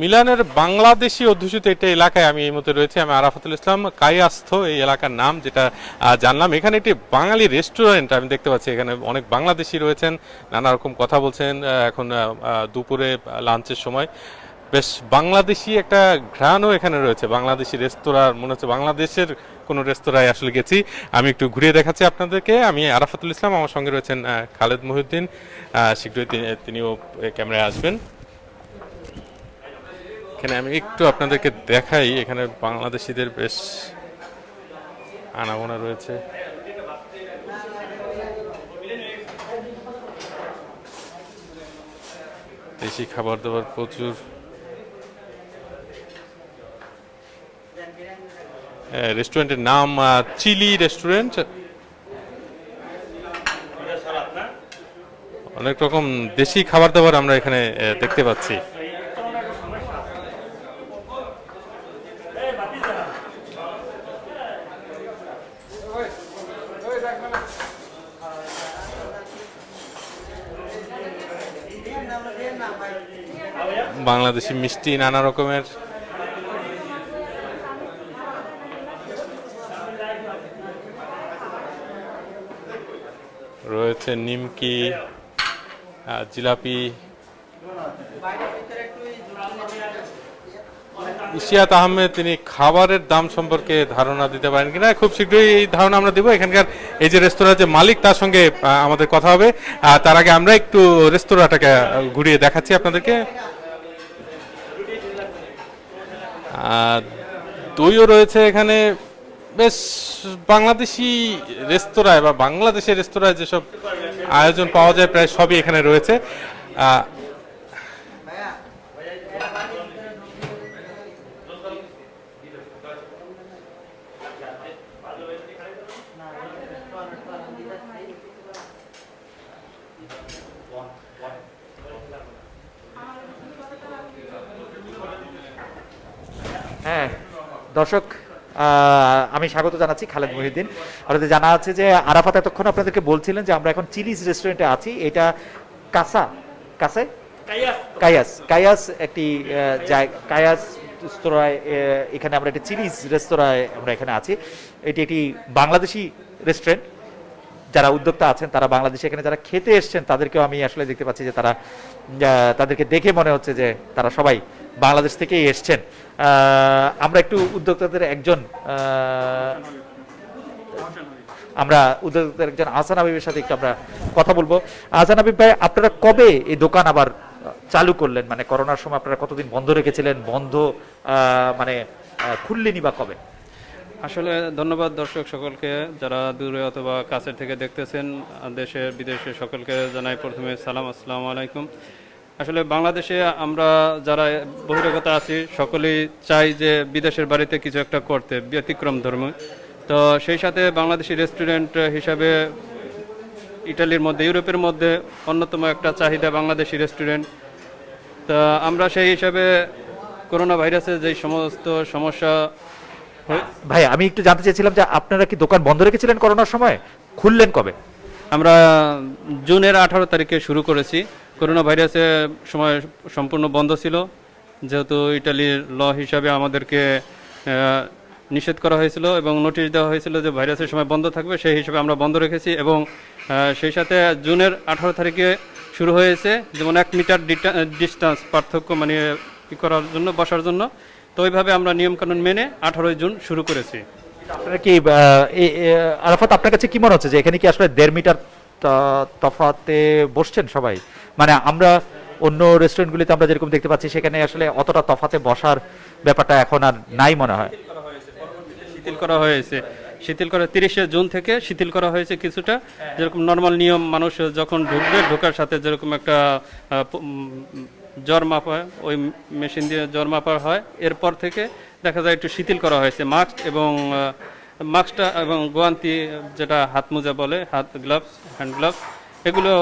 মিলানের বাংলাদেশি অধ্যুষিত একটা এলাকায় আমি এই মধ্যে রয়েছে। আমি আরাফাতুল ইসলাম কায়াস্থ এই এলাকার নাম যেটা জানলাম। এখানে একটি বাঙালি রেস্টুরেন্ট আমি দেখতে পাচ্ছি। এখানে অনেক বাংলাদেশি রয়েছেন, নানা রকম কথা বলছেন। এখন দুপুরে লাঞ্চের সময়। বেশ বাংলাদেশি একটা ঘ্রাণও এখানে রয়েছে। বাংলাদেশি রেস্তোরাঁ মনে হচ্ছে বাংলাদেশের কোনো রেস্তোরাঁয় আসলে গেছি। আমি একটু ঘুরিয়ে দেখাচ্ছি আপনাদেরকে। আমি আরাফাতুল ইসলাম, আমার সঙ্গে রয়েছেন খালেদ মহিউদ্দিন। শীঘ্রই তিনিও ক্যামেরায় আসবেন। এখানে আমি একটু আপনাদেরকে দেখাই। এখানে বাংলাদেশিদের বেশ আনাগোনা রয়েছে। দেশি খাবার দাবার প্রচুর। রেস্টুরেন্টের নাম চিলি রেস্টুরেন্ট। অনেক রকম দেশি খাবার দাবার আমরা এখানে দেখতে পাচ্ছি। বাংলাদেশি মিষ্টি নানা রকমের। রয়েছে নিমকি জিলাপি। ইশিয়াত আহমেদ, তিনি খাবারের দাম সম্পর্কে ধারণা দিতে পারেন কিনা? খুব শীঘ্রই এই ধারণা আমরা দেবো। এখানকার এই যে রেস্তোরাঁর যে মালিক, তার সঙ্গে আমাদের কথা হবে। তার আগে আমরা একটু রেস্তোরাঁটাকে ঘুরিয়ে দেখাচ্ছি আপনাদেরকে। দইও রয়েছে এখানে। বেশ, বাংলাদেশি রেস্তোরাঁয় বা বাংলাদেশের রেস্তোরাঁয় যেসব আয়োজন পাওয়া যায়, প্রায় সবই এখানে রয়েছে। হ্যাঁ দর্শক আমি স্বাগত জানাচ্ছি খালেদ মহিউদ্দিন। আপনাদের জানা আছে যে আরাফাত এতক্ষণ আপনাদেরকে বলছিলেন যে আমরা এখন চিলিজ রেস্টুরেন্টে আছি। এটা কাসা? কাসে? কায়াস কায়াস একটি কায়াস রেস্তোরাঁয় এখানে আমরা একটি চিলিজ রেস্তোরাঁয় আমরা এখানে আছি। এটি একটি বাংলাদেশি রেস্টুরেন্ট। যারা উদ্যোক্তা আছেন, তারা বাংলাদেশে এখানে যারা খেতে এসছেন, তাদেরকেও আমি আসলে দেখতে পাচ্ছি যে তারা তাদেরকে দেখে মনে হচ্ছে যে তারা সবাই বাংলাদেশ থেকেই এসছেন। আমরা একটু উদ্যোক্তাদের একজন আমরা উদ্যোক্তাদের একজন আহসান হাবিবের সাথে একটু আমরা কথা বলব। আহসান হাবিব ভাই, আপনারা কবে এই দোকান আবার চালু করলেন? মানে করোনার সময় আপনারা কতদিন বন্ধ রেখেছিলেন? বন্ধ মানে খুললেনি বা কবে? আসলে ধন্যবাদ দর্শক সকলকে যারা দূরে অথবা কাছের থেকে দেখতেছেন দেশের বিদেশে সকলকে জানাই প্রথমে সালাম, আসসালামু আলাইকুম। আসলে বাংলাদেশে আমরা যারা বহিরাগত আছি, সকলেই চাই যে বিদেশের বাড়িতে কিছু একটা করতে, ব্যতিক্রম ধর্ম। তো সেই সাথে বাংলাদেশি রেস্টুরেন্ট হিসাবে ইটালির মধ্যে, ইউরোপের মধ্যে অন্যতম একটা চাহিদা বাংলাদেশি রেস্টুরেন্ট। তা আমরা সেই হিসাবে করোনা ভাইরাসের যে সমস্ত সমস্যা ভাই আমি একটু জানতে চাইছিলাম যে আপনারা কি দোকান বন্ধ রেখেছিলেন করোনার সময়? খুললেন কবে? আমরা জুনের আঠারো তারিখে শুরু করেছি। করোনা ভাইরাসের সময় সম্পূর্ণ বন্ধ ছিল। যেহেতু ইটালির ল হিসাবে আমাদেরকে নিষেধ করা হয়েছিল এবং নোটিশ দেওয়া হয়েছিল যে ভাইরাসের সময় বন্ধ থাকবে, সেই হিসাবে আমরা বন্ধ রেখেছি এবং সেই সাথে জুনের আঠারো তারিখে শুরু হয়েছে যেমন এক মিটার ডিস্টেন্স পার্থক্য মানে করার জন্য, বসার জন্য। তো ওইভাবে আমরা নিয়মকানুন মেনে আঠারোই জুন শুরু করেছি। আপনারা কি আরাফাত আপনার কাছে কি মনে হচ্ছে যে এখানে কি আসলে দেড় মিটার তফাতে বসছেন সবাই? মানে আমরা অন্য রেস্টুরেন্টগুলিতে আমরা যেরকম দেখতে পাচ্ছি সেখানে আসলে অতটা তফাতে বসার ব্যাপারটা এখন আর নাই মনে হয়। শিথিল করা হয়েছে। শিথিল করা তিরিশে জুন থেকে শিথিল করা হয়েছে কিছুটা। যেরকম নর্মাল নিয়ম মানুষ যখন ঢুকবে ঢোকার সাথে যেরকম একটা জ্বর মাপা ওই মেশিন দিয়ে জ্বর মাপা হয়। এরপর থেকে দেখা যায় একটু শিথিল করা হয়েছে মাস্ক এবং মাস্কটা এবং গোয়ান্তি যেটা হাত মোজা বলে হাত গ্লাভস হ্যান্ড গ্লাভস এগুলো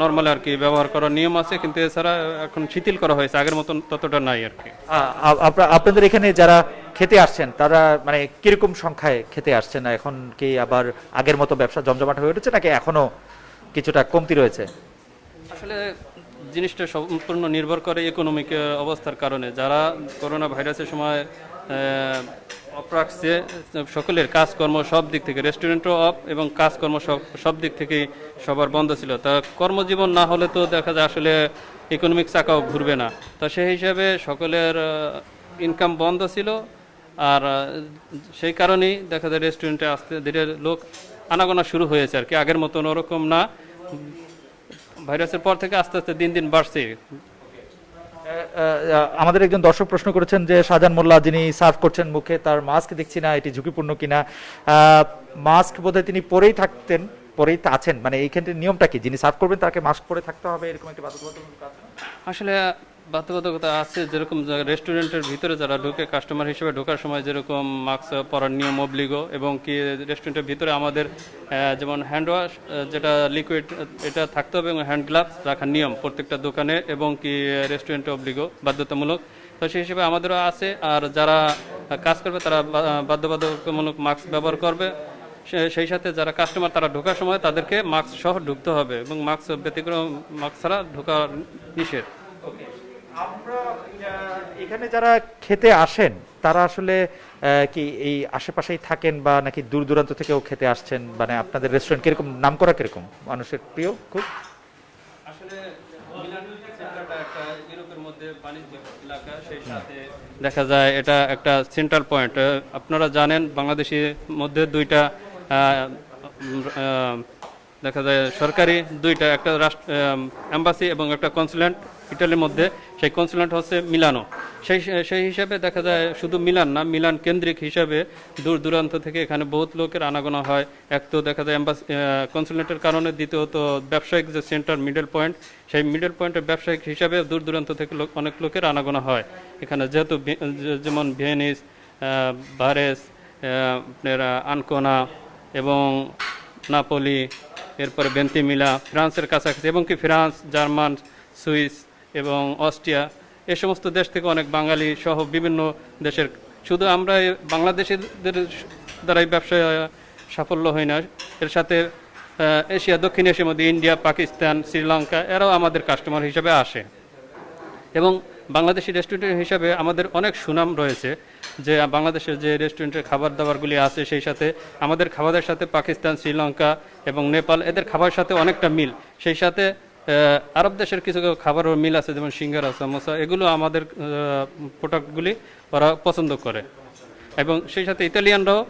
নর্মাল আর কি ব্যবহার করার নিয়ম আছে কিন্তু এছাড়া এখন শিথিল করা হয়েছে। আগের মতন ততটা নাই আর কি। আপনাদের এখানে যারা খেতে আসছেন তারা মানে কীরকম সংখ্যায় খেতে আসছেন এখন কি আবার আগের মতো ব্যবসা জমজমাট হয়ে উঠেছে নাকি এখনও কিছুটা কমতি রয়েছে? আসলে জিনিসটা সম্পূর্ণ নির্ভর করে ইকোনমিক অবস্থার কারণে। যারা করোনা ভাইরাসের সময় অফ সকলের কাজকর্ম সব দিক থেকে রেস্টুরেন্টও অফ এবং কাজকর্ম সব সব দিক থেকেই সবার বন্ধ ছিল। তা কর্মজীবন না হলে তো দেখা যায় আসলে ইকোনমিক চাকাও ঘুরবে না। তো সেই হিসাবে সকলের ইনকাম বন্ধ ছিল। আর, সেই কারণেই দেখা যায় রেস্টুরেন্টে আসতে ধীরে লোক আনাগোনা শুরু হয়েছে আর কি। আগের মতন ওরকম না। ভাইরাসের পর থেকে আস্তে আস্তে দিন দিন বাড়ছে। আমাদের একজন দর্শক প্রশ্ন করেছেন যে শাহজাহান মোল্লা যিনি সার্ভ করছেন মুখে তার মাস্ক দেখছি না এটি ঝুঁকিপূর্ণ কিনা? মাস্ক বোধহয় তিনি পরেই থাকতেন পরেই তা আছেন। মানে এইখানটির নিয়মটা কি? যিনি সার্ভ করবেন তাকে মাস্ক পরে থাকতে হবে এরকম একটি বাধ্যবাধকতা আছে আসলে বাধ্যবাধকতা আছে যেরকম রেস্টুরেন্টের ভিতরে যারা ঢুকে, কাস্টমার হিসেবে ঢোকার সময় যেরকম মাস্ক পরার নিয়ম অব্লিগো এবং কি রেস্টুরেন্টের ভিতরে আমাদের যেমন হ্যান্ড ওয়াশ যেটা লিকুইড এটা থাকতে হবে এবং হ্যান্ড গ্লাভস রাখার নিয়ম প্রত্যেকটা দোকানে এবং কি রেস্টুরেন্টে অব্লিগো, বাধ্যতামূলক। তো সেই হিসেবে আমাদেরও আছে আর যারা কাজ করবে তারা বা- বাধ্যবাধকতামূলক মাস্ক ব্যবহার করবে। সেই সাথে যারা কাস্টমার তারা ঢোকার সময় তাদেরকে মাস্ক সহ ঢুকতে হবে এবং মাস্ক ব্যতিক্রম, মাস্ক ছাড়া ঢোকা নিষেধ। আমরা এখানে যারা খেতে আসেন তারা আসলে কি এই আশেপাশেই থাকেন বা নাকি দূর দূরান্ত থেকেও খেতে আসছেন? মানে আপনাদের রেস্টুরেন্ট কীরকম? নাম করা কীরকম? মানুষের প্রিয় খুব? আসলে মিলান সেন্টারটা একটা ইউরোপের মধ্যে বাণিজ্যিক এলাকা সেই সাথে দেখা যায় এটা একটা সেন্ট্রাল পয়েন্ট আপনারা জানেন বাংলাদেশের মধ্যে দুইটা দেখা যায় সরকারি দুইটা একটা রাষ্ট্র এম্বাসি এবং একটা কনসুলেন্ট ইটালির মধ্যে সেই কনসুলেন্ট হচ্ছে মিলানো। সেই সেই হিসাবে দেখা যায় শুধু মিলান না, মিলান কেন্দ্রিক হিসাবে দূর দূরান্ত থেকে এখানে বহুত লোকের আনাগোনা হয়। এক তো দেখা যায় এম্বাসি কনসুলেটের কারণে, দ্বিতীয়ত ব্যবসায়িক যে সেন্টার মিডল পয়েন্ট, সেই মিডল পয়েন্টের ব্যবসায়িক হিসাবে দূর দূরান্ত থেকে লোক, অনেক লোকের আনাগোনা হয়। এখানে যেহেতু যেমন ভেনিস বারেস, আপনার আনকোনা এবং নাপোলি, এরপরে বেন্তিমিলা, ফ্রান্সের কাছাকাছি এবং কি ফ্রান্স, জার্মান, সুইস এবং অস্ট্রিয়া, এ সমস্ত দেশ থেকে অনেক বাঙালি সহ বিভিন্ন দেশের। শুধু আমরা বাংলাদেশিদের দ্বারাই ব্যবসায় সাফল্য হয় না, এর সাথে এশিয়া, দক্ষিণ এশিয়ার মধ্যে ইন্ডিয়া, পাকিস্তান, শ্রীলঙ্কা, এরাও আমাদের কাস্টমার হিসেবে আসে। এবং বাংলাদেশি রেস্টুরেন্ট হিসাবে আমাদের অনেক সুনাম রয়েছে যে বাংলাদেশের যে রেস্টুরেন্টের খাবার দাবারগুলি আছে সেই সাথে আমাদের খাবারের সাথে পাকিস্তান, শ্রীলঙ্কা এবং নেপাল, এদের খাবারের সাথে অনেকটা মিল। সেই সাথে আরব দেশের কিছু খাবারও মিল আছে, যেমন সিঙ্গারা সামোসা এগুলো আমাদের প্রোডাক্টগুলি ওরা পছন্দ করে। এবং সেই সাথে ইতালিয়ানরাও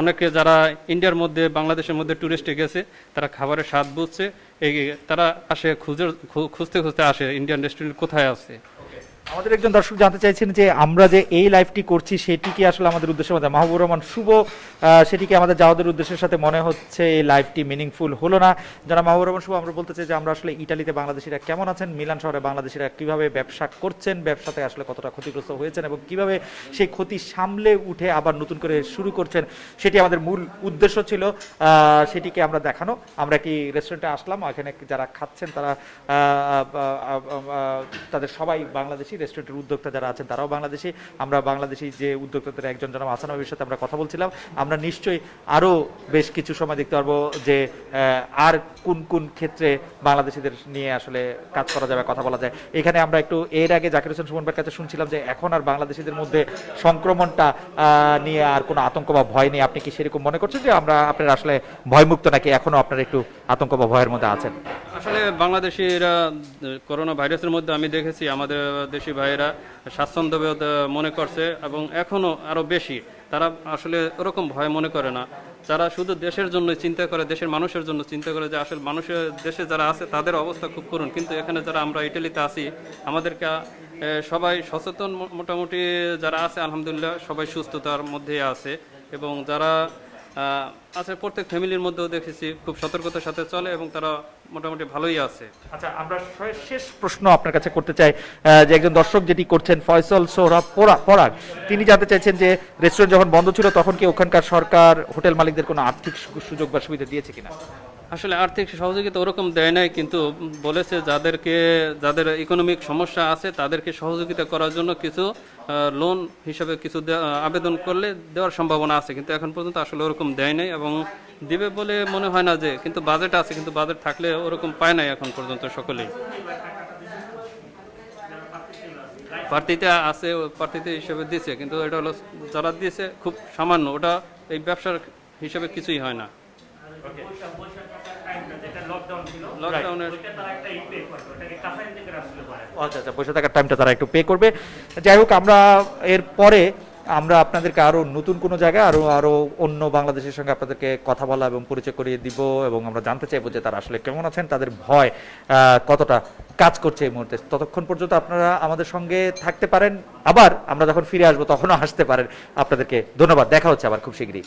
অনেকে যারা ইন্ডিয়ার মধ্যে, বাংলাদেশের মধ্যে ট্যুরিস্টে গেছে, তারা খাবারের স্বাদ বুঝছে। এই তারা আসে খুঁজে খুঁজতে খুঁজতে আসে, ইন্ডিয়ান রেস্টুরেন্ট কোথায় আছে। আমাদের একজন দর্শক জানতে চাইছেন যে আমরা যে এই লাইভটি করছি সেটি কি আসলে আমাদের উদ্দেশ্যের মধ্যে মাহবুবুর রহমান শুভ আহ, সেটি কি আমাদের যাওয়াদের উদ্দেশ্যের সাথে মনে হচ্ছে এই লাইভটি মিনিংফুল হলো না? যারা মাহবুবুর রহমান শুভ আমরা বলতে চাই যে আমরা আসলে ইটালিতে বাংলাদেশিরা কেমন আছেন? মিলান শহরে বাংলাদেশিরা কীভাবে ব্যবসা করছেন? ব্যবসাতে আসলে কতটা ক্ষতিগ্রস্ত হয়েছেন? এবং কীভাবে সেই ক্ষতি সামলে উঠে আবার নতুন করে শুরু করছেন? সেটি আমাদের মূল উদ্দেশ্য ছিল। সেটিকে আমরা দেখানো। আমরা কি রেস্টুরেন্টে আসলাম? এখানে যারা খাচ্ছেন তারা তাদের সবাই বাংলাদেশি। রেস্টুরেন্টের উদ্যোক্তা যারা আছেন, তারাও বাংলাদেশি। আমরা বাংলাদেশি যে উদ্যোক্তাদের একজন জনাব হাসান নবীর সাথে আমরা কথা বলছিলাম। আমরা নিশ্চয়ই আরও বেশ কিছু সময় দেখতে পারব যে আর কোন কোন ক্ষেত্রে বাংলাদেশিদের নিয়ে আসলে কাজ করা যাবে, কথা বলা যায়। এখানে আমরা একটু এর আগে জাকির হোসেন, সুমন ভাইয়ের কাছে শুনছিলাম যে, এখন আর বাংলাদেশিদের মধ্যে সংক্রমণটা নিয়ে আর কোনো আতঙ্ক বা ভয় নেই। আপনি কি সেরকম মনে করছেন যে আমরা আপনার আসলে ভয়মুক্ত নাকি এখনও আপনার একটু আতঙ্ক বা ভয়ের মধ্যে আছেন? আসলে বাংলাদেশিরা করোনা ভাইরাসের মধ্যে আমি দেখেছি আমাদের দেশি ভাইয়েরা স্বাচ্ছন্দ্যবোধ আহ, মনে করছে এবং এখনও আরও বেশি। তারা আসলে ওরকম ভয় মনে করে না। যারা শুধু দেশের জন্য চিন্তা করে দেশের মানুষের জন্য চিন্তা করে যে আসলে মানুষের দেশে যারা আছে তাদের অবস্থা খুব করুন কিন্তু এখানে যারা আমরা ইটালিতে আছি আমাদেরকে সবাই সচেতন মোটামুটি যারা আছে আলহামদুলিল্লাহ সবাই সুস্থতার মধ্যে আছে। এবং যারা আহ, আছে প্রত্যেক ফ্যামিলির মধ্যেও দেখেছি খুব সতর্কতার সাথে চলে এবং তারা মোটামুটি ভালোই আছে। আচ্ছা আমরা শেষ প্রশ্ন আপনার কাছে করতে চাই যে একজন দর্শক যেটি করছেন ফয়সল সোহরাব পোরা- পরাগ তিনি জানতে চাইছেন যে রেস্টুরেন্ট যখন বন্ধ ছিল তখন কি ওখানকার সরকার হোটেল মালিকদের কোনো আর্থিক সুযোগ বা সুবিধা দিয়েছে কিনা? আসলে আর্থিক সহযোগিতা ওরকম দেয় নাই, কিন্তু বলেছে যাদেরকে, যাদের ইকোনমিক সমস্যা আছে তাদেরকে সহযোগিতা করার জন্য কিছু লোন হিসাবে কিছু আবেদন করলে দেওয়ার সম্ভাবনা আছে। কিন্তু এখন পর্যন্ত আসলে ওরকম দেয় নাই এবং দিবে বলে মনে হয় না যে, কিন্তু বাজেট আছে, কিন্তু বাজেট থাকলে ওরকম পায় নাই এখন পর্যন্ত সকলেই। প্রার্থীতে আছে, প্রার্থীতে হিসেবে দিছে, কিন্তু এটা হলো যারা দিয়েছে খুব সামান্য, ওটা এই ব্যবসার হিসেবে কিছুই হয় না। লকডাউনের আচ্ছা আচ্ছা পয়সা থাকার টাইমটা তারা একটু পে করবে। যাই হোক আমরা এর পরে আমরা আপনাদেরকে আরও নতুন কোনো জায়গায় আরও আরও অন্য বাংলাদেশের সঙ্গে আপনাদেরকে কথা বলা এবং পরিচয় করিয়ে দিব এবং আমরা জানতে চাইব যে তারা আসলে কেমন আছেন তাদের ভয় কতটা কাজ করছে এই মুহূর্তে। ততক্ষণ পর্যন্ত আপনারা আমাদের সঙ্গে থাকতে পারেন। আবার আমরা যখন ফিরে আসব তখনও আসতে পারেন। আপনাদেরকে ধন্যবাদ। দেখা হচ্ছে আবার খুব শীঘ্রই।